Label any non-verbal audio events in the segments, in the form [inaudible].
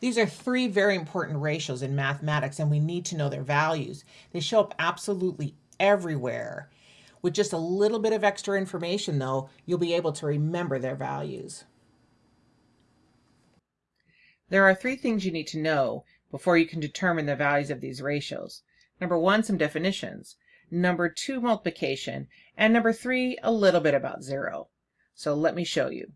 These are three very important ratios in mathematics, and we need to know their values. They show up absolutely everywhere. With just a little bit of extra information, though, you'll be able to remember their values. There are three things you need to know before you can determine the values of these ratios. Number one, some definitions. Number two, multiplication. And number three, a little bit about zero. So let me show you.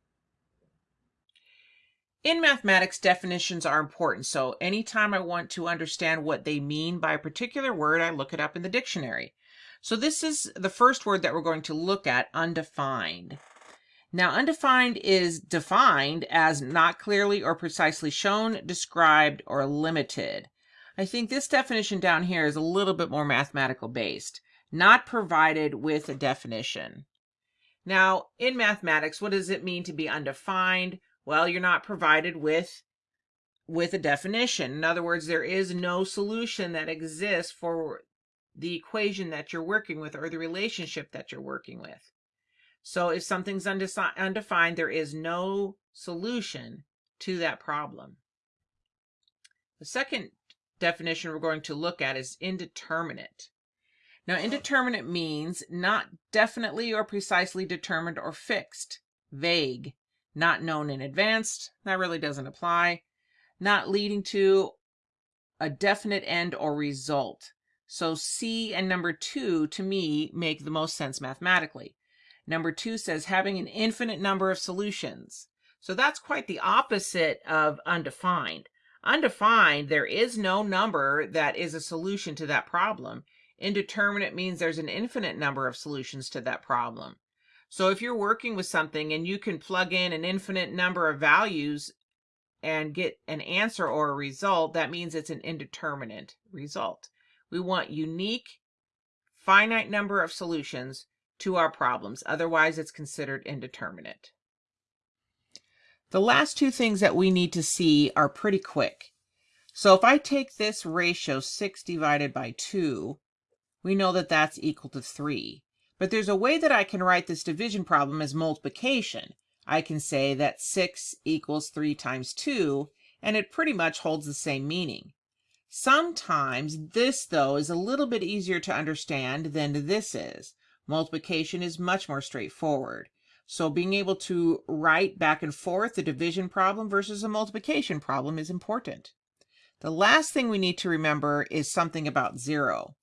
In mathematics, definitions are important. So anytime I want to understand what they mean by a particular word, I look it up in the dictionary. So this is the first word that we're going to look at, undefined. Now, undefined is defined as not clearly or precisely shown, described, or limited. I think this definition down here is a little bit more mathematical based, not provided with a definition. Now, in mathematics, what does it mean to be undefined? Well, you're not provided with with a definition. In other words, there is no solution that exists for the equation that you're working with or the relationship that you're working with. So if something's undefined, there is no solution to that problem. The second definition we're going to look at is indeterminate. Now, indeterminate means not definitely or precisely determined or fixed, vague, not known in advance, that really doesn't apply, not leading to a definite end or result. So C and number two, to me, make the most sense mathematically. Number two says having an infinite number of solutions. So that's quite the opposite of undefined. Undefined, there is no number that is a solution to that problem. Indeterminate means there's an infinite number of solutions to that problem. So if you're working with something and you can plug in an infinite number of values and get an answer or a result, that means it's an indeterminate result. We want unique, finite number of solutions to our problems. Otherwise, it's considered indeterminate. The last two things that we need to see are pretty quick. So if I take this ratio 6 divided by 2, we know that that's equal to 3. But there's a way that I can write this division problem as multiplication. I can say that 6 equals 3 times 2, and it pretty much holds the same meaning. Sometimes this, though, is a little bit easier to understand than this is. Multiplication is much more straightforward. So being able to write back and forth the division problem versus a multiplication problem is important. The last thing we need to remember is something about zero.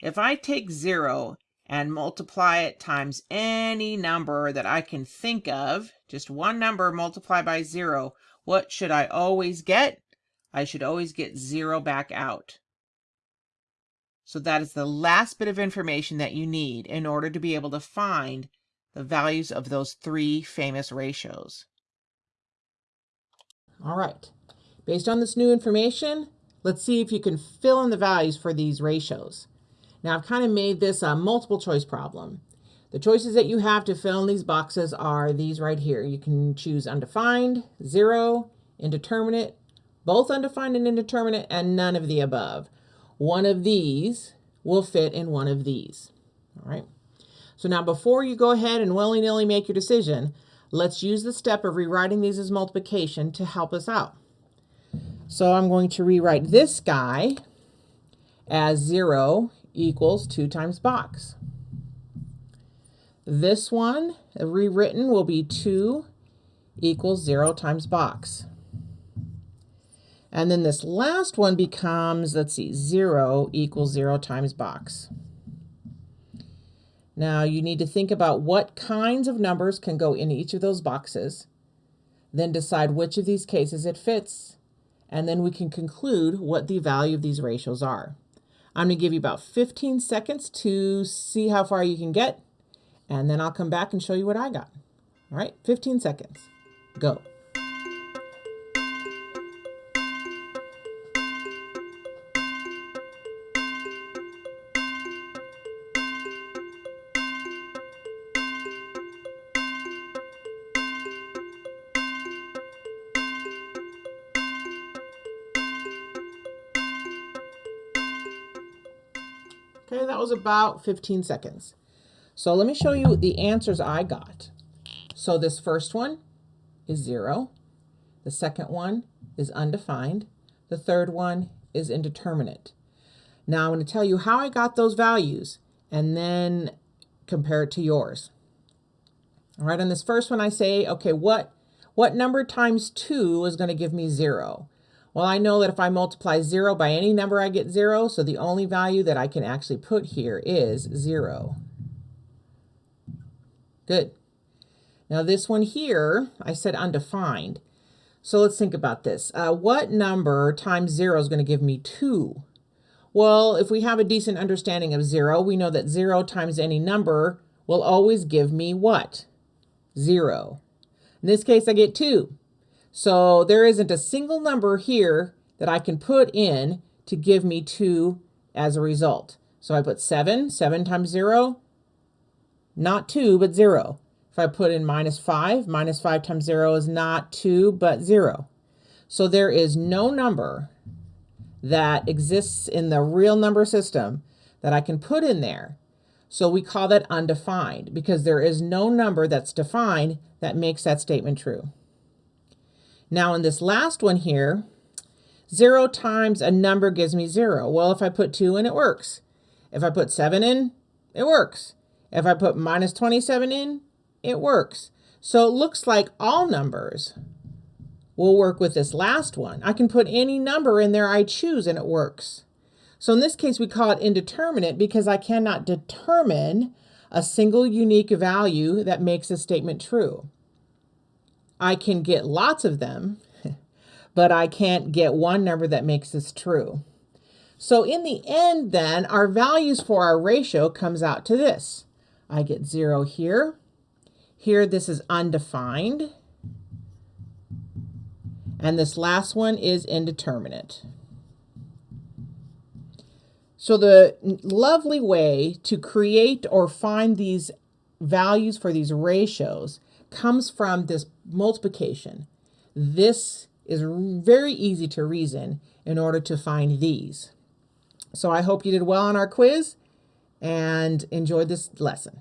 If I take zero and multiply it times any number that I can think of, just one number multiplied by zero, what should I always get? I should always get zero back out. So that is the last bit of information that you need in order to be able to find the values of those three famous ratios. All right, based on this new information, let's see if you can fill in the values for these ratios. Now I've kind of made this a multiple choice problem. The choices that you have to fill in these boxes are these right here. You can choose undefined, zero, indeterminate, both undefined and indeterminate, and none of the above one of these will fit in one of these. All right. So now before you go ahead and willy-nilly make your decision, let's use the step of rewriting these as multiplication to help us out. So I'm going to rewrite this guy as 0 equals 2 times box. This one, rewritten, will be 2 equals 0 times box. And then this last one becomes, let's see, 0 equals 0 times box. Now you need to think about what kinds of numbers can go in each of those boxes, then decide which of these cases it fits, and then we can conclude what the value of these ratios are. I'm to give you about 15 seconds to see how far you can get, and then I'll come back and show you what I got. All right, 15 seconds. Go. Okay, that was about 15 seconds. So let me show you the answers I got. So this first one is 0. The second one is undefined. The third one is indeterminate. Now I'm going to tell you how I got those values and then compare it to yours. All right, on this first one I say, okay, what, what number times 2 is going to give me 0? Well, I know that if I multiply 0 by any number, I get 0, so the only value that I can actually put here is 0. Good. Now this one here, I said undefined. So let's think about this. Uh, what number times 0 is going to give me 2? Well, if we have a decent understanding of 0, we know that 0 times any number will always give me what? 0. In this case, I get 2. So there isn't a single number here that I can put in to give me 2 as a result. So I put 7, 7 times 0, not 2, but 0. If I put in minus 5, minus 5 times 0 is not 2, but 0. So there is no number that exists in the real number system that I can put in there so we call that undefined because there is no number that's defined that makes that statement true. Now in this last one here, zero times a number gives me zero. Well, if I put two in, it works. If I put seven in, it works. If I put minus 27 in, it works. So it looks like all numbers will work with this last one. I can put any number in there I choose and it works. So in this case, we call it indeterminate because I cannot determine a single unique value that makes a statement true. I can get lots of them, [laughs] but I can't get one number that makes this true. So in the end then, our values for our ratio comes out to this. I get zero here. Here this is undefined. And this last one is indeterminate. So the lovely way to create or find these values for these ratios comes from this multiplication. This is very easy to reason in order to find these. So I hope you did well on our quiz and enjoyed this lesson.